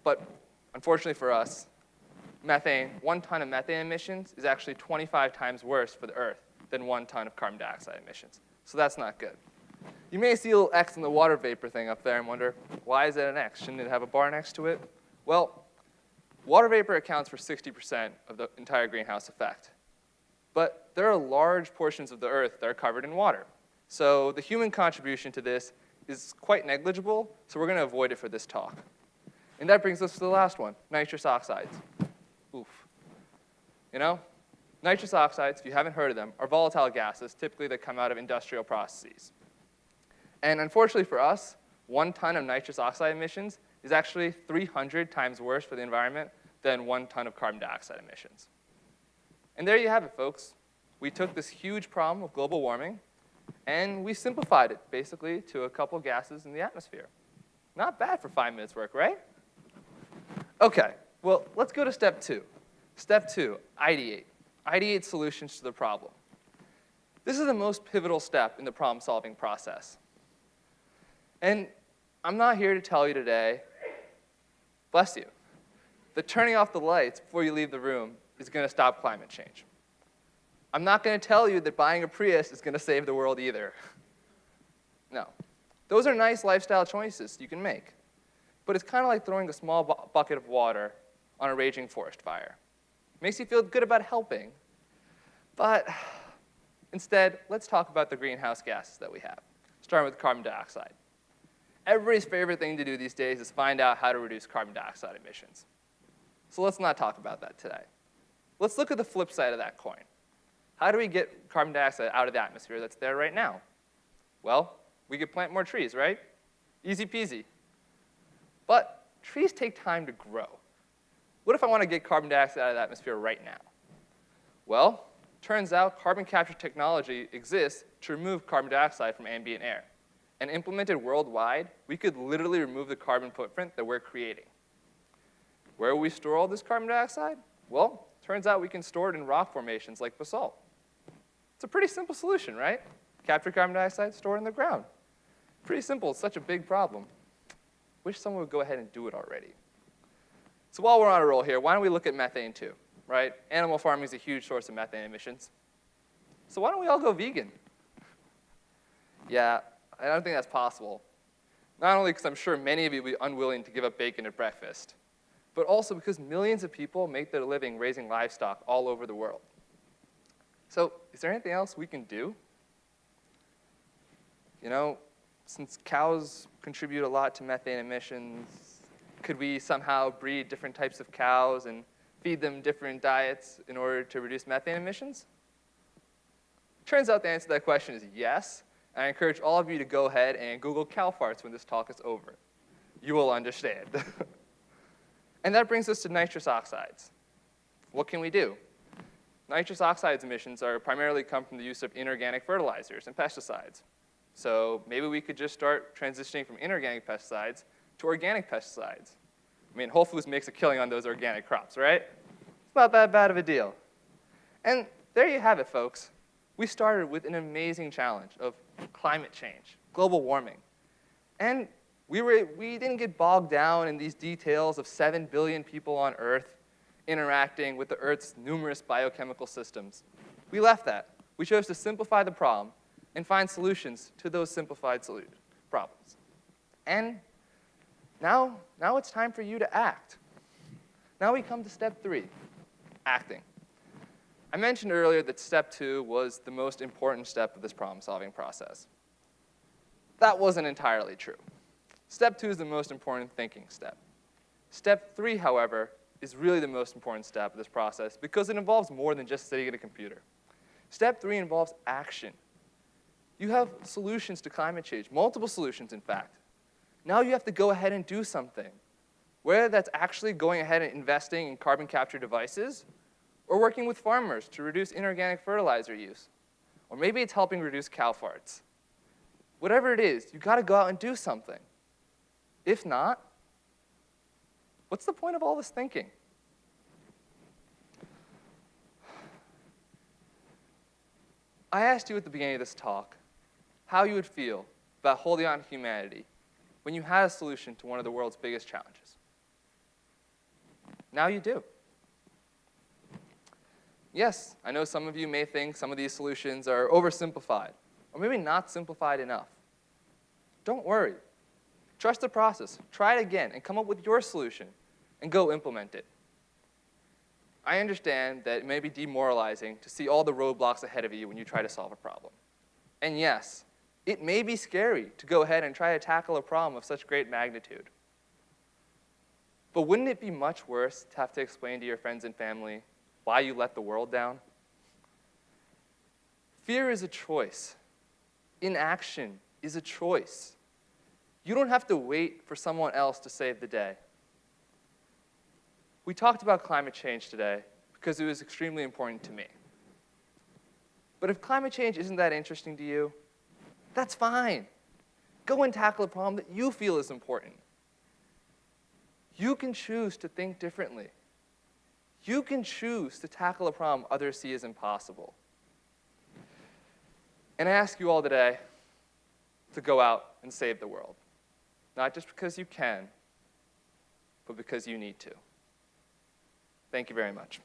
But unfortunately for us, methane, one ton of methane emissions is actually 25 times worse for the Earth than one ton of carbon dioxide emissions. So that's not good. You may see a little X in the water vapor thing up there and wonder, why is it an X? Shouldn't it have a bar next to it? Well, water vapor accounts for 60% of the entire greenhouse effect. But there are large portions of the Earth that are covered in water. So the human contribution to this is quite negligible, so we're going to avoid it for this talk. And that brings us to the last one, nitrous oxides. Oof. You know, nitrous oxides, if you haven't heard of them, are volatile gases, typically that come out of industrial processes. And unfortunately for us, one ton of nitrous oxide emissions is actually 300 times worse for the environment than one ton of carbon dioxide emissions. And there you have it, folks. We took this huge problem of global warming, and we simplified it, basically, to a couple gases in the atmosphere. Not bad for five minutes work, right? Okay, well, let's go to step two. Step two, ideate. Ideate solutions to the problem. This is the most pivotal step in the problem-solving process. And I'm not here to tell you today, bless you, that turning off the lights before you leave the room is going to stop climate change. I'm not going to tell you that buying a Prius is going to save the world either. No. Those are nice lifestyle choices you can make. But it's kind of like throwing a small bu bucket of water on a raging forest fire. Makes you feel good about helping. But instead, let's talk about the greenhouse gases that we have, starting with carbon dioxide. Everybody's favorite thing to do these days is find out how to reduce carbon dioxide emissions. So let's not talk about that today. Let's look at the flip side of that coin. How do we get carbon dioxide out of the atmosphere that's there right now? Well, we could plant more trees, right? Easy peasy. But trees take time to grow. What if I want to get carbon dioxide out of the atmosphere right now? Well, turns out carbon capture technology exists to remove carbon dioxide from ambient air. And implemented worldwide, we could literally remove the carbon footprint that we're creating. Where will we store all this carbon dioxide? Well, turns out we can store it in rock formations like basalt. It's a pretty simple solution, right? Capture carbon dioxide, store it in the ground. Pretty simple, it's such a big problem. Wish someone would go ahead and do it already. So while we're on a roll here, why don't we look at methane too, right? Animal farming is a huge source of methane emissions. So why don't we all go vegan? Yeah, I don't think that's possible. Not only because I'm sure many of you will be unwilling to give up bacon at breakfast, but also because millions of people make their living raising livestock all over the world. So is there anything else we can do? You know, since cows contribute a lot to methane emissions, could we somehow breed different types of cows and feed them different diets in order to reduce methane emissions? Turns out the answer to that question is yes, I encourage all of you to go ahead and Google cow farts when this talk is over. You will understand. and that brings us to nitrous oxides. What can we do? Nitrous oxides emissions are primarily come from the use of inorganic fertilizers and pesticides. So maybe we could just start transitioning from inorganic pesticides to organic pesticides. I mean, Whole Foods makes a killing on those organic crops, right? It's not that bad of a deal. And there you have it, folks. We started with an amazing challenge of climate change, global warming. And we, were, we didn't get bogged down in these details of 7 billion people on Earth interacting with the Earth's numerous biochemical systems. We left that. We chose to simplify the problem and find solutions to those simplified problems. And now, now it's time for you to act. Now we come to step three, acting. I mentioned earlier that step two was the most important step of this problem-solving process. That wasn't entirely true. Step two is the most important thinking step. Step three, however, is really the most important step of this process because it involves more than just sitting at a computer. Step three involves action. You have solutions to climate change, multiple solutions, in fact. Now you have to go ahead and do something. Whether that's actually going ahead and investing in carbon capture devices, or working with farmers to reduce inorganic fertilizer use, or maybe it's helping reduce cow farts. Whatever it is, you've got to go out and do something. If not, what's the point of all this thinking? I asked you at the beginning of this talk how you would feel about holding on to humanity when you had a solution to one of the world's biggest challenges. Now you do. Yes, I know some of you may think some of these solutions are oversimplified, or maybe not simplified enough. Don't worry. Trust the process. Try it again and come up with your solution and go implement it. I understand that it may be demoralizing to see all the roadblocks ahead of you when you try to solve a problem. And yes, it may be scary to go ahead and try to tackle a problem of such great magnitude. But wouldn't it be much worse to have to explain to your friends and family why you let the world down? Fear is a choice. Inaction is a choice. You don't have to wait for someone else to save the day. We talked about climate change today because it was extremely important to me. But if climate change isn't that interesting to you, that's fine. Go and tackle a problem that you feel is important. You can choose to think differently. You can choose to tackle a problem others see as impossible. And I ask you all today to go out and save the world. Not just because you can, but because you need to. Thank you very much.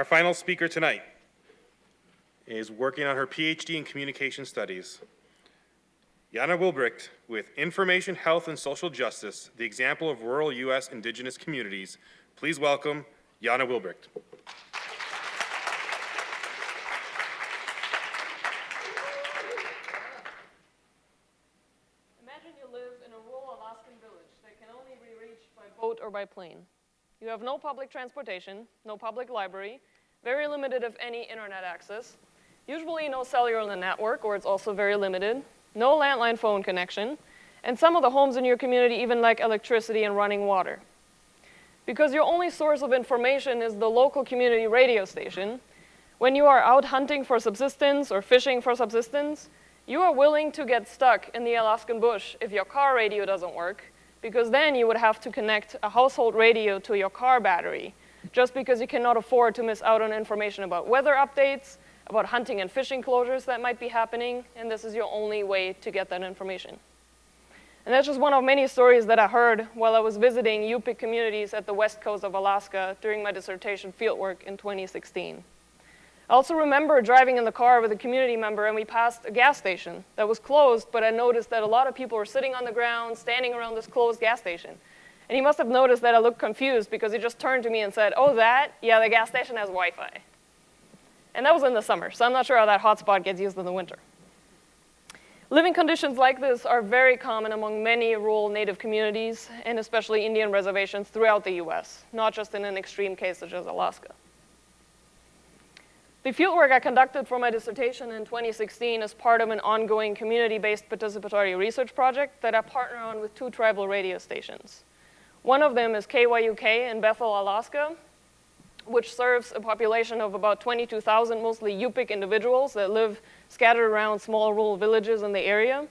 Our final speaker tonight is working on her PhD in Communication Studies. Jana Wilbricht with Information, Health, and Social Justice, the example of rural U.S. indigenous communities. Please welcome Jana Wilbricht. Imagine you live in a rural Alaskan village that can only be reached by boat or by plane. You have no public transportation, no public library, very limited, if any, internet access, usually no cellular network, or it's also very limited, no landline phone connection, and some of the homes in your community even lack electricity and running water. Because your only source of information is the local community radio station, when you are out hunting for subsistence or fishing for subsistence, you are willing to get stuck in the Alaskan bush if your car radio doesn't work, because then you would have to connect a household radio to your car battery, just because you cannot afford to miss out on information about weather updates, about hunting and fishing closures that might be happening, and this is your only way to get that information. And that's just one of many stories that I heard while I was visiting Yupik communities at the west coast of Alaska during my dissertation fieldwork in 2016. I also remember driving in the car with a community member and we passed a gas station that was closed, but I noticed that a lot of people were sitting on the ground, standing around this closed gas station. And he must have noticed that I looked confused because he just turned to me and said, oh, that? Yeah, the gas station has Wi-Fi. And that was in the summer, so I'm not sure how that hotspot gets used in the winter. Living conditions like this are very common among many rural native communities, and especially Indian reservations throughout the US, not just in an extreme case such as Alaska. The fieldwork I conducted for my dissertation in 2016 is part of an ongoing community-based participatory research project that I partner on with two tribal radio stations. One of them is KYUK in Bethel, Alaska, which serves a population of about 22,000 mostly Yupik individuals that live scattered around small rural villages in the area.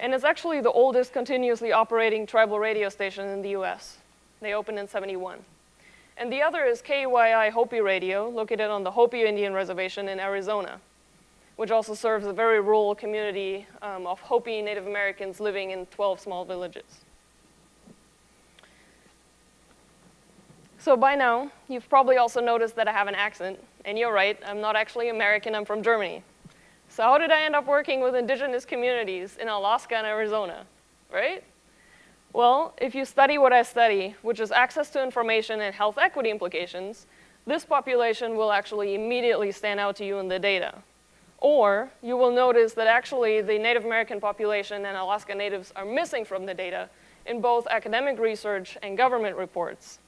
And it's actually the oldest continuously operating tribal radio station in the US. They opened in 71. And the other is KUYI Hopi Radio, located on the Hopi Indian Reservation in Arizona, which also serves a very rural community um, of Hopi Native Americans living in 12 small villages. So by now, you've probably also noticed that I have an accent, and you're right, I'm not actually American, I'm from Germany. So how did I end up working with indigenous communities in Alaska and Arizona, right? Well, if you study what I study, which is access to information and health equity implications, this population will actually immediately stand out to you in the data. Or you will notice that actually the Native American population and Alaska Natives are missing from the data in both academic research and government reports.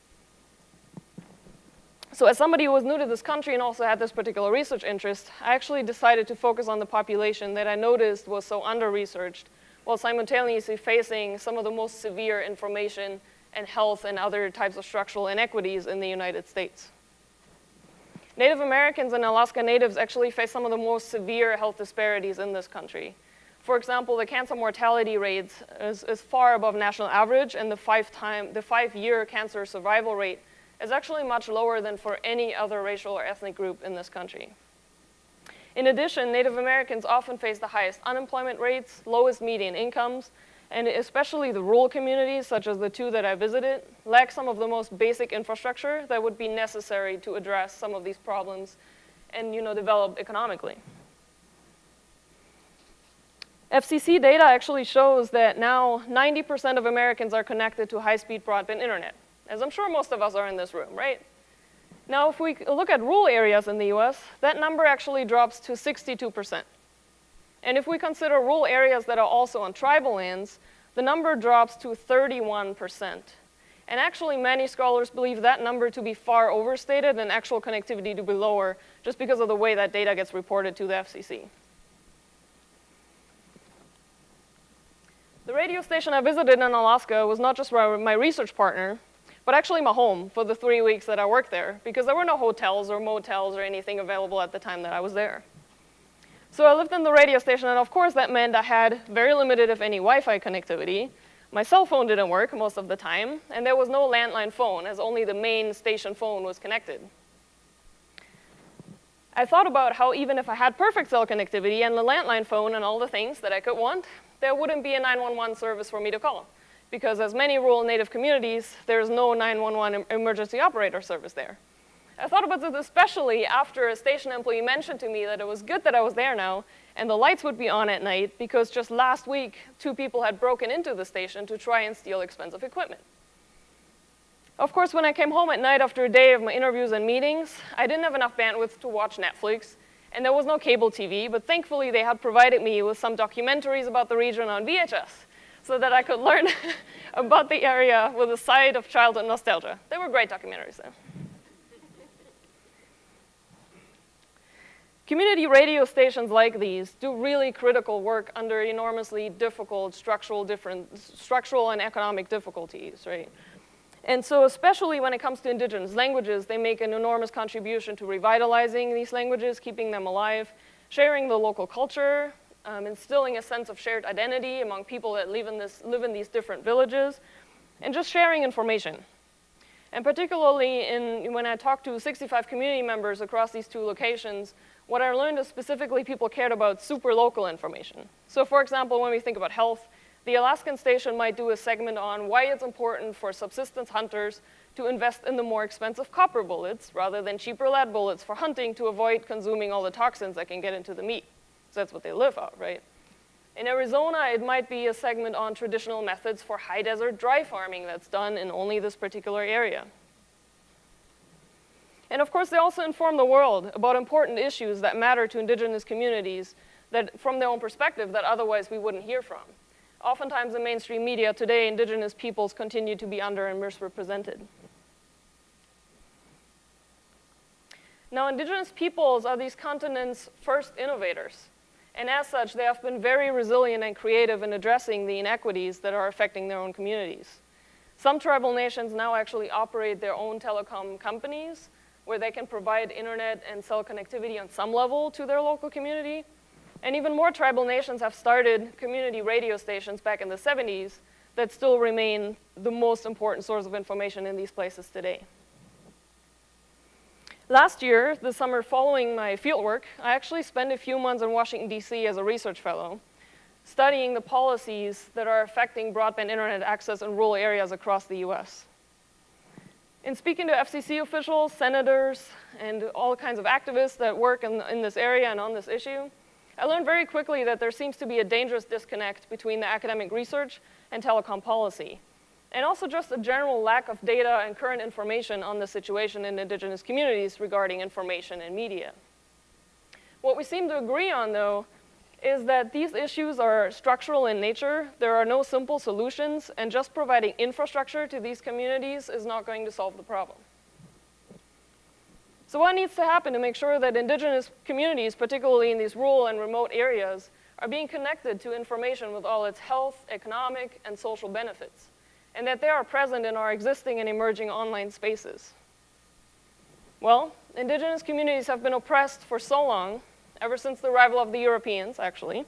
So as somebody who was new to this country and also had this particular research interest, I actually decided to focus on the population that I noticed was so under-researched while simultaneously facing some of the most severe information and health and other types of structural inequities in the United States. Native Americans and Alaska Natives actually face some of the most severe health disparities in this country. For example, the cancer mortality rate is, is far above national average, and the five-year five cancer survival rate is actually much lower than for any other racial or ethnic group in this country. In addition, Native Americans often face the highest unemployment rates, lowest median incomes, and especially the rural communities, such as the two that I visited, lack some of the most basic infrastructure that would be necessary to address some of these problems and you know, develop economically. FCC data actually shows that now 90% of Americans are connected to high-speed broadband internet, as I'm sure most of us are in this room, right? Now, if we look at rural areas in the US, that number actually drops to 62%. And if we consider rural areas that are also on tribal lands, the number drops to 31%. And actually, many scholars believe that number to be far overstated and actual connectivity to be lower just because of the way that data gets reported to the FCC. The radio station I visited in Alaska was not just my research partner, but actually my home for the three weeks that I worked there because there were no hotels or motels or anything available at the time that I was there. So I lived in the radio station, and of course that meant I had very limited, if any, Wi-Fi connectivity. My cell phone didn't work most of the time, and there was no landline phone, as only the main station phone was connected. I thought about how even if I had perfect cell connectivity and the landline phone and all the things that I could want, there wouldn't be a 911 service for me to call. Because as many rural native communities, there's no 911 emergency operator service there. I thought about this especially after a station employee mentioned to me that it was good that I was there now and the lights would be on at night because just last week, two people had broken into the station to try and steal expensive equipment. Of course, when I came home at night after a day of my interviews and meetings, I didn't have enough bandwidth to watch Netflix, and there was no cable TV, but thankfully they had provided me with some documentaries about the region on VHS so that I could learn about the area with a side of childhood nostalgia. They were great documentaries though. Community radio stations like these do really critical work under enormously difficult structural, different, structural and economic difficulties, right? And so especially when it comes to indigenous languages, they make an enormous contribution to revitalizing these languages, keeping them alive, sharing the local culture, um, instilling a sense of shared identity among people that live in, this, live in these different villages, and just sharing information. And particularly in, when I talked to 65 community members across these two locations, what I learned is specifically people cared about super local information. So for example, when we think about health, the Alaskan station might do a segment on why it's important for subsistence hunters to invest in the more expensive copper bullets rather than cheaper lead bullets for hunting to avoid consuming all the toxins that can get into the meat. That's what they live off, right? In Arizona, it might be a segment on traditional methods for high desert dry farming that's done in only this particular area. And of course, they also inform the world about important issues that matter to indigenous communities that, from their own perspective that otherwise we wouldn't hear from. Oftentimes in mainstream media today, indigenous peoples continue to be under and misrepresented. Now, indigenous peoples are these continents' first innovators. And as such, they have been very resilient and creative in addressing the inequities that are affecting their own communities. Some tribal nations now actually operate their own telecom companies where they can provide internet and cell connectivity on some level to their local community. And even more tribal nations have started community radio stations back in the 70s that still remain the most important source of information in these places today. Last year, the summer following my fieldwork, I actually spent a few months in Washington, D.C. as a research fellow, studying the policies that are affecting broadband internet access in rural areas across the U.S. In speaking to FCC officials, senators, and all kinds of activists that work in, in this area and on this issue, I learned very quickly that there seems to be a dangerous disconnect between the academic research and telecom policy, and also just a general lack of data and current information on the situation in indigenous communities regarding information and media. What we seem to agree on, though, is that these issues are structural in nature. There are no simple solutions, and just providing infrastructure to these communities is not going to solve the problem. So what needs to happen to make sure that indigenous communities, particularly in these rural and remote areas, are being connected to information with all its health, economic, and social benefits, and that they are present in our existing and emerging online spaces? Well, indigenous communities have been oppressed for so long ever since the arrival of the Europeans, actually,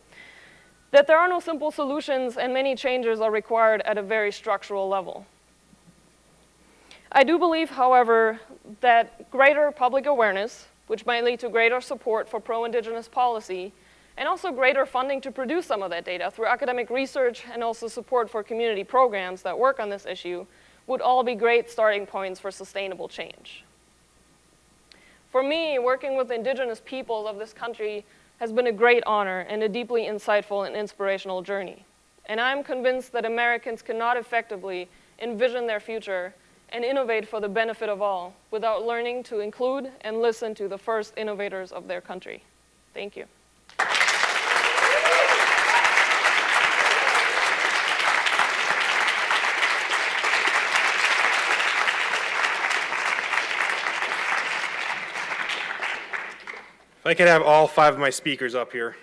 that there are no simple solutions and many changes are required at a very structural level. I do believe, however, that greater public awareness, which might lead to greater support for pro-Indigenous policy, and also greater funding to produce some of that data through academic research and also support for community programs that work on this issue, would all be great starting points for sustainable change. For me, working with indigenous peoples of this country has been a great honor and a deeply insightful and inspirational journey. And I'm convinced that Americans cannot effectively envision their future and innovate for the benefit of all without learning to include and listen to the first innovators of their country. Thank you. I could have all five of my speakers up here,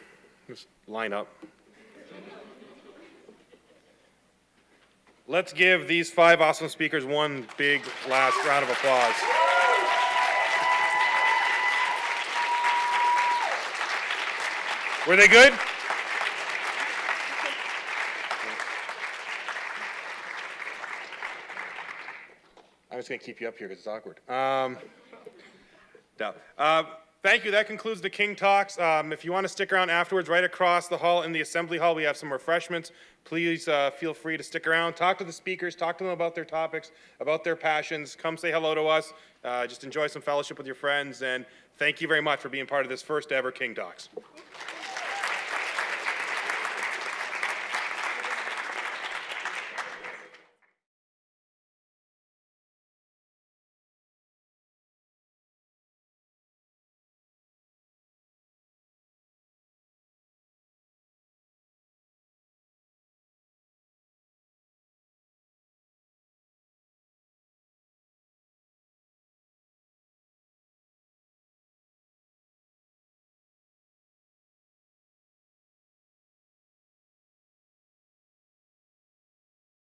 just line up. Let's give these five awesome speakers one big last round of applause. Were they good? I'm just going to keep you up here because it's awkward. Um, no. Uh, Thank you. That concludes the King Talks. Um, If you want to stick around afterwards, right across the hall in the Assembly Hall, we have some refreshments. Please uh, feel free to stick around, talk to the speakers, talk to them about their topics, about their passions. Come say hello to us. Uh, Just enjoy some fellowship with your friends, and thank you very much for being part of this first ever King Talks.